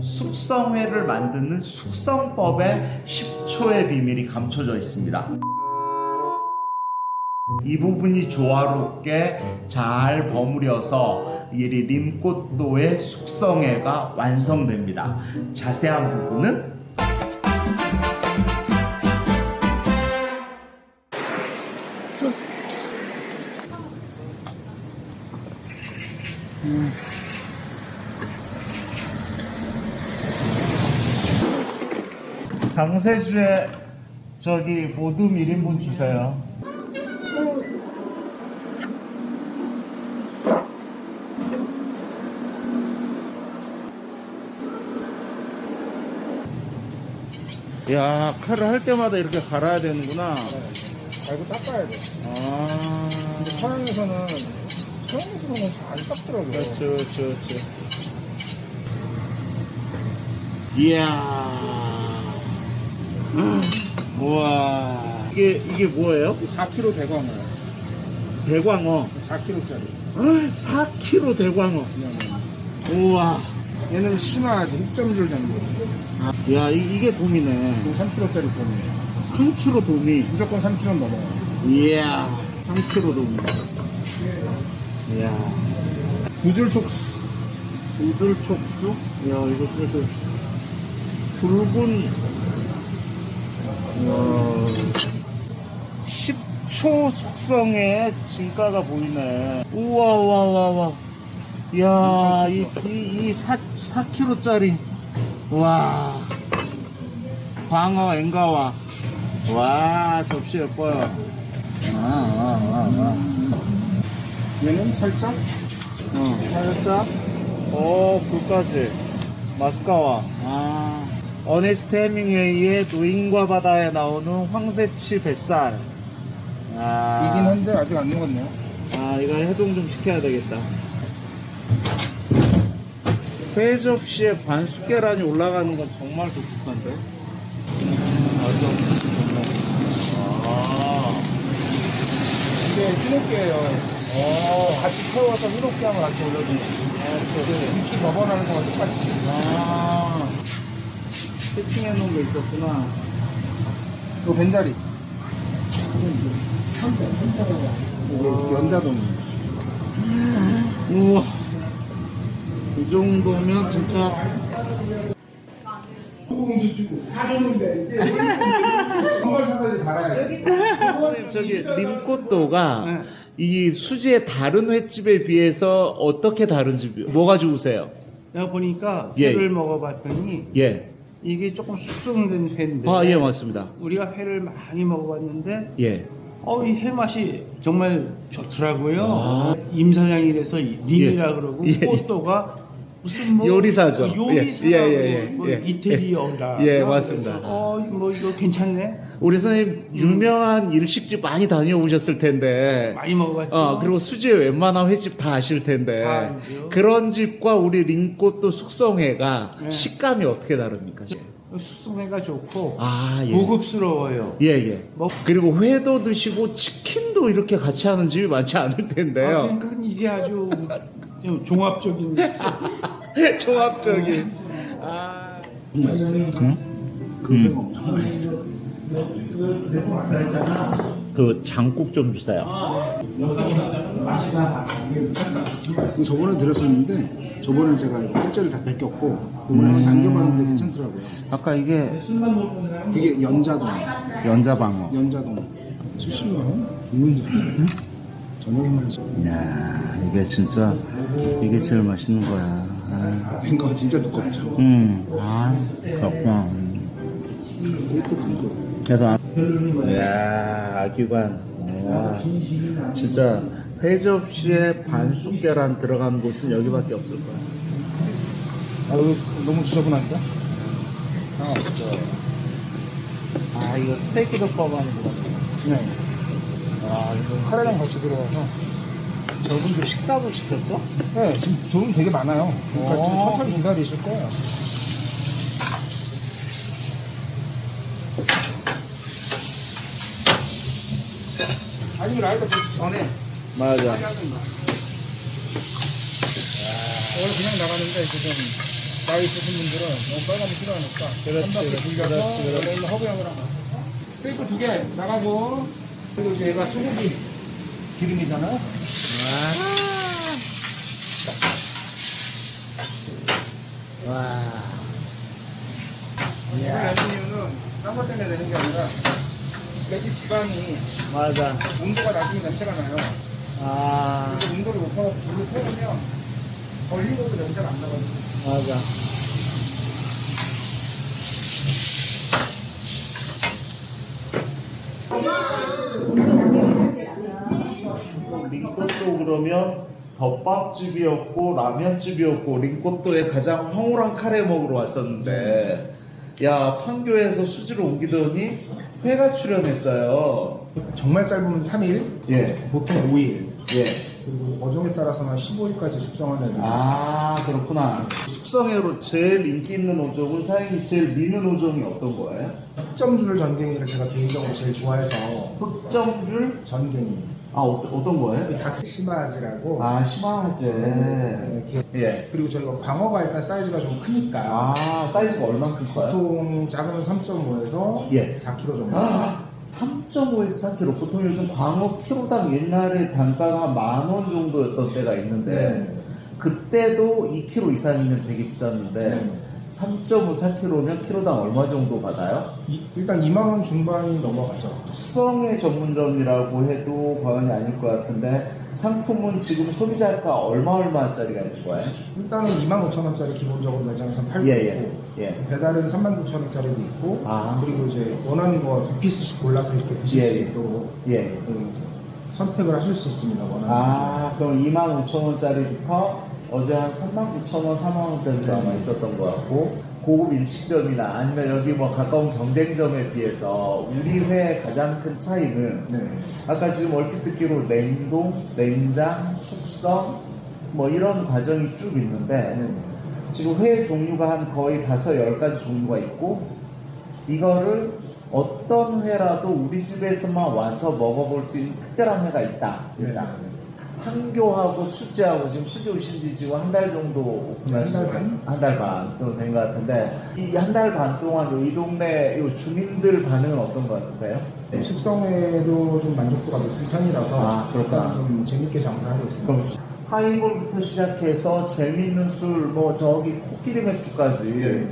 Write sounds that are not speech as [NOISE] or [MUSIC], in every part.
숙성회를 만드는 숙성법의 10초의 비밀이 감춰져 있습니다. 이 부분이 조화롭게 잘 버무려서 이 림꽃도의 숙성회가 완성됩니다. 자세한 부분은 강세주에 저기 모둠 1인분 주세요. 야, 칼을 할 때마다 이렇게 갈아야 되는구나. 아, 이거 닦아야 돼. 아, 근데 서양에서는, 서양에서는 잘안 닦더라고요. 그렇죠, 그렇죠, 그렇죠. 이야. 우와. 이게, 이게 뭐예요? 4kg 대광어. 대광어. 4kg짜리. 4kg 대광어. 우와. 얘는 심화 6.줄 정도. 아, 야, 이, 게 돔이네. 3kg짜리 돈. 3kg 돔이. 무조건 3kg 넘어요. 이야. 3kg 돔이. 이야. 구줄 촉수. 우들 촉수? 야, 이거 그래도 붉은, 와, 10 초 숙성의 진가가 보이네. 우와, 와, 와, 와. 야, 이, 이, 이 4, 4kg짜리. 와. 광어, 앵가와. 와, 접시 예뻐요. 아, 아, 아, 아. 얘는 살짝 어, 살짝. 오, 굴까지. 마스카와. 아. 어네스트 해밍웨이의 노인과 바다에 나오는 황새치 뱃살. 아. 이긴 한데 아직 안 녹았네요. 아, 이거 해동 좀 시켜야 되겠다. 회 접시에 반숙 계란이 올라가는 건 정말 독특한데? 아, 이게 희노끼예요. 같이 태워서 하면 같이 올려주는 거. 위스키 버번하는 거랑 똑같이. 아, 세팅해 놓은 게 있었구나. 이거 벤자리. 이게 연자동. 우와. 이 정도면 진짜. 한번 사서 이제 달아야 돼. 선생님, 저기, 림꽃도가 이 수지의 다른 횟집에 비해서 어떻게 다른지, 뭐가 좋으세요? 내가 보니까 예. 회를 먹어봤더니 예. 이게 조금 숙성된 회인데 아, 예, 맞습니다. 우리가 회를 많이 먹어봤는데 예. 어, 이회 맛이 정말 좋더라고요. 아. 임 사장이라서 이 림이라 예. 그러고 예. 꽃도가 무슨 뭐 요리사죠. 요리사 예, 예, 예, 예, 뭐 예. 이태리어라. 예, 맞습니다. 어, 뭐 이거 괜찮네. 우리 선생님, 유명한 일식집 많이 다녀오셨을 텐데. 많이 먹어봤죠. 어, 그리고 수지의 웬만한 횟집 다 아실 텐데. 다. 그런 집과 우리 림꽃도 숙성회가 네. 식감이 어떻게 다릅니까? 숙성회가 좋고 아, 예. 고급스러워요. 예, 예. 뭐- 그리고 회도 드시고 치킨도 이렇게 같이 하는 집이 많지 않을 아, 텐데요. 그러니까 이게 아주 좀 종합적인 [LAUGHS] 종합적인. 아. 그 장국 좀 주세요. 저번에 드렸었는데, 저번에 제가 일자를 다 뺏겼고, 이번에는 남겨봤는데 괜찮더라고요. 아까 이게 그게 연자동. 연자방어. 연자동. 70만 원? 좋은 점. 저녁에만 시야 이게 진짜 이게 제일 맛있는 거야. 아. 거 진짜 두껍죠. 음, 아, 그렇구나. 안... 이야, 아기관. 와, 진짜 회접시에 반숙 계란 들어간 곳은 여기밖에 없을 거야. 아유, 너무 지저분한데? 아, 없어. 아, 이거 스테이크 덮밥 하는 거 같아. 네. 아, 이거. 카레랑 같이 들어가서. 저분들 식사도 시켰어? 네, 지금 좋은 되게 많아요. 그러니까 오. 지금 천천히 기다리실 거예요. 아니면 라이터 그 전에 맞아. 오늘 그냥 나가는데 지금 나이 있으신 분들은 너무 빨간이 필요하니까 그렇지, 그렇지, 그렇지, 하나 테이프 두 개 나가고 그리고 이제 얘가 수국이 기름이잖아. 와. 이걸 내는 이유는 딴것 때문에 내는 게 아니라 여기 지방이 맞아. 온도가 낮으면 냄새가 나요 아, 근데 온도를 높아서 불을 태우면 걸리고도 냄새가 안 나거든요 맞아. 링꼬또 그러면 덮밥집이었고 라면집이었고 링꼬또에 가장 황홀한 카레 먹으러 왔었는데 야 판교에서 수지로 옮기더니 회가 출연했어요. 정말 짧으면 3일 예, 보통 5일 예. 그리고 어종에 따라서는 15일까지 숙성하는 있어요 아 그렇구나. 숙성회로 제일 인기 있는 오종은 사장님이 제일 미는 오종이 어떤 거예요? 흑점줄 전갱이를 제가 개인적으로 제일 좋아해서 흑점줄? 전갱이 아 어떤, 어떤 거예요? 닥시마즈라고 아 심화제. 이렇게 예. 그리고 저희가 광어가 일단 사이즈가 좀 크니까 아 사이즈가 얼마큼 커요? 보통 작으면 3.5에서 예. 4kg 정도 아, 3.5에서 4kg. 보통 요즘 광어 키로당 옛날에 단가가 한 만 원 정도였던 때가 있는데, 네. 그때도 2kg 이상이면 되게 비쌌는데, 네. 3.5, 4kg면 키로당 얼마 정도 받아요? 이- 일단 2만 원 중반이 넘어가죠 숙성의 전문점이라고 해도 과언이 아닐 것 같은데, 상품은 지금 소비자가 얼마 얼마짜리가 있는 거예요? 일단은 2만 5천 원짜리 기본적으로 매장에서 팔고 예, 있고 예, 예. 배달은 3만 9천 원짜리도 있고 아. 그리고 이제 원하는 거 두 피스씩 골라서 이렇게 드실 예, 수 예. 있도록 예. 음, 선택을 하실 수 있습니다 원하는 거. 아, 그럼 25,000원짜리부터 어제 한 39,000원, 4만원짜리도 아마 있었던 것 같고, 고급 일식점이나 아니면 여기 뭐 가까운 경쟁점에 비해서 우리 회의 가장 큰 차이는 네. 아까 지금 얼핏 듣기로 냉동, 냉장, 숙성 뭐 이런 과정이 쭉 있는데 네. 지금 회 종류가 한 거의 다섯, 열 가지 종류가 있고 이거를 어떤 회라도 우리 집에서만 와서 먹어볼 수 있는 특별한 회가 있다. 네. 판교하고 수지하고 지금 수지 오신 지 지금 한 달 정도 오픈하신 한달 반? 한달 반 정도 된 것 같은데 이 한 달 반 동안 이 동네 이 주민들 반응은 어떤 것 같으세요? 네. 숙성에도 좀 만족도가 높은 편이라서 아, 그렇구나. 좀 재밌게 장사하고 있습니다. 그럼 하이볼부터 시작해서 재밌는 술, 뭐 저기 코끼리 맥주까지 네.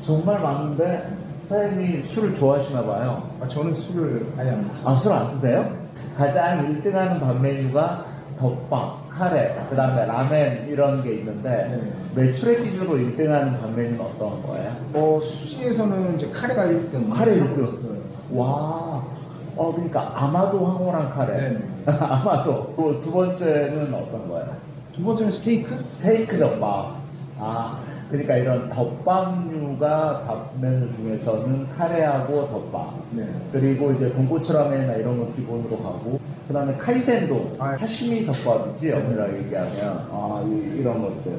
정말 많은데 사장님이 술을 좋아하시나 봐요. 아, 저는 술을 아예 안 먹습니다. 아, 술 안 드세요? 가장 1등하는 밥 메뉴가 덮밥, 카레, 그 다음에 라멘 이런 게 있는데 매출의 기준으로 1등하는 밥 메뉴는 어떤 거예요? 뭐 수지에서는 이제 카레가 1등. 카레 하고 1등. 있어요. 와, 어 그러니까 아마도 황홀한 카레. 네. [LAUGHS] 아마도. 또 두 번째는 어떤 거예요? 두 번째는 스테이크. 스테이크 덮밥. 아, 그러니까 이런 덮밥류가 밥 메뉴 중에서는 카레하고 덮밥. 네. 그리고 이제 돈코츠 라멘이나 이런 거 기본으로 가고, 그 다음에 카이센도, 아, 하시미 덮밥이지, 엄밀하게 얘기하면. 아, 이, 런 것들.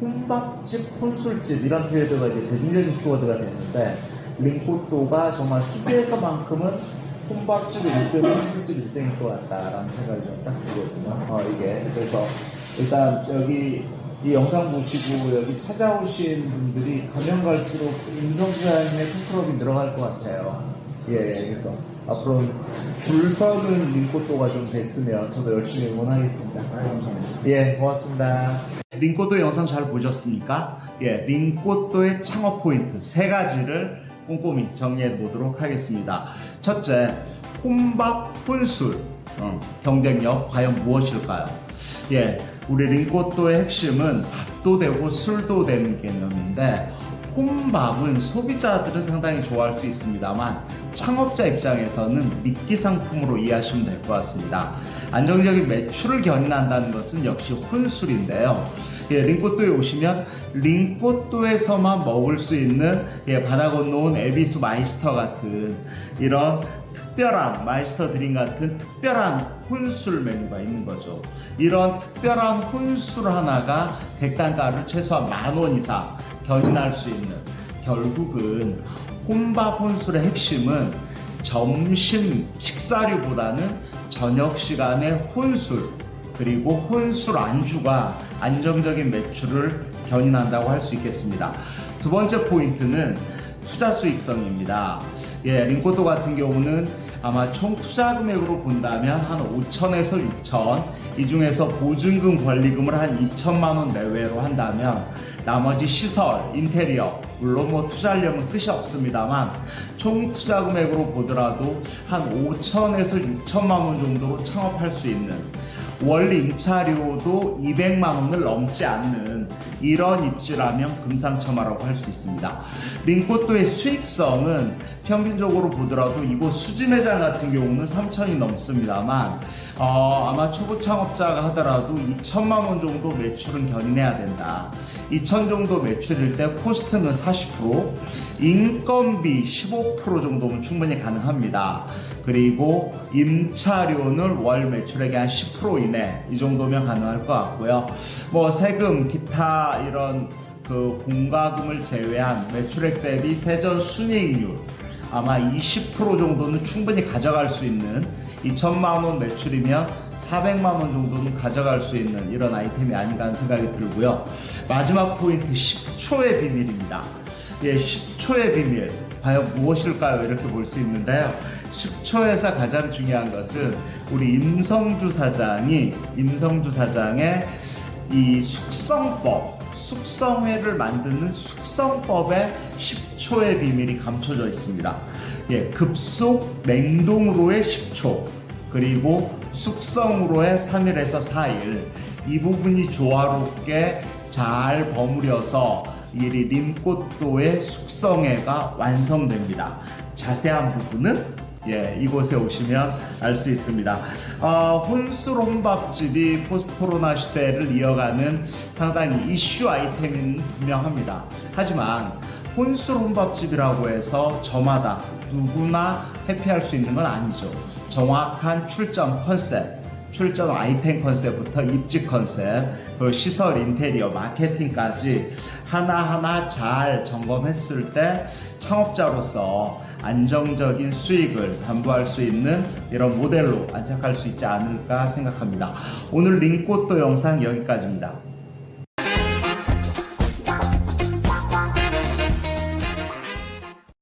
혼밥집, 혼술집, 이런 키워드가 이제 대중적인 키워드가 됐는데, 링코또가 정말 수비에서만큼은 혼밥집 1등, 혼술집 1등일 것 같다라는 생각이 좀 딱 들거든요. 어, 이게. 그래서, 일단, 여기, 이 영상 보시고 여기 찾아오신 분들이 가면 갈수록 임성수 사장님의 팬클럽이 늘어날 것 같아요. 예, 예, 그래서 앞으로 줄 서는 링코또가 좀 됐으면 저도 열심히 응원하겠습니다. 아, 감사합니다. 예, 고맙습니다. 링코또 영상 잘 보셨습니까? 예, 링코또의 창업 포인트 세 가지를 꼼꼼히 정리해 보도록 하겠습니다. 첫째, 혼밥 혼술 어, 경쟁력 과연 무엇일까요? 예, 우리 링코또의 핵심은 밥도 되고 술도 되는 개념인데 혼밥은 소비자들은 상당히 좋아할 수 있습니다만 창업자 입장에서는 미끼 상품으로 이해하시면 될 것 같습니다. 안정적인 매출을 견인한다는 것은 역시 혼술인데요. 예, 링꼬또에 오시면 링꼬또에서만 먹을 수 있는 예, 바다 건너온 에비수 마이스터 같은 이런 특별한 마이스터 드림 같은 특별한 혼술 메뉴가 있는 거죠. 이런 특별한 혼술 하나가 객단가를 최소한 만 원 이상 견인할 수 있는 결국은 혼밥 혼술의 핵심은 점심 식사류보다는 저녁 시간에 혼술 그리고 혼술 안주가 안정적인 매출을 견인한다고 할 수 있겠습니다. 두 번째 포인트는 투자 수익성입니다. 예, 링코도 같은 경우는 아마 총 투자 금액으로 본다면 한 5천에서 6천, 이 중에서 보증금 권리금을 한 2천만 원 내외로 한다면 나머지 시설, 인테리어, 물론 뭐 투자하려면 끝이 없습니다만 총 투자 금액으로 보더라도 한 5천에서 6천만 원 정도로 창업할 수 있는 월 임차료도 200만 원을 넘지 않는 이런 입지라면 금상첨화라고 할 수 있습니다. 링코또의 수익성은 평균적으로 보더라도 이곳 수지 매장 같은 경우는 3천이 넘습니다만 어, 아마 초보 창업자가 하더라도 2천만 원 정도 매출은 견인해야 된다. 2천 정도 매출일 때 코스트는 40%, 인건비 15% 정도면 충분히 가능합니다. 그리고 임차료는 월 매출액의 한 10% 이내 이 정도면 가능할 것 같고요. 뭐 세금, 기타 이런 그 공과금을 제외한 매출액 대비 세전 순이익률 아마 20% 정도는 충분히 가져갈 수 있는 2천만 원 매출이면 400만 원 정도는 가져갈 수 있는 이런 아이템이 아닌가 하는 생각이 들고요. 마지막 포인트 10초의 비밀입니다. 예, 10초의 비밀. 과연 무엇일까요? 이렇게 볼 수 있는데요. 10초에서 가장 중요한 것은 우리 임성주 사장이 임성주 사장의 이 숙성법, 숙성회를 만드는 숙성법에 10초의 비밀이 감춰져 있습니다. 예, 급속 냉동으로의 10초, 그리고 숙성으로의 3일에서 4일. 이 부분이 조화롭게 잘 버무려서 이 림꽃도의 숙성회가 완성됩니다. 자세한 부분은 예, 이곳에 오시면 알 수 있습니다. 어, 혼술 혼밥집이 포스트 코로나 시대를 이어가는 상당히 이슈 아이템은 분명합니다. 하지만 혼술 혼밥집이라고 해서 저마다 누구나 회피할 수 있는 건 아니죠. 정확한 출점 컨셉, 출점 아이템 컨셉부터 입지 컨셉, 그리고 시설 인테리어, 마케팅까지 하나하나 잘 점검했을 때 창업자로서 안정적인 수익을 담보할 수 있는 이런 모델로 안착할 수 있지 않을까 생각합니다. 오늘 링꽃도 영상 여기까지입니다.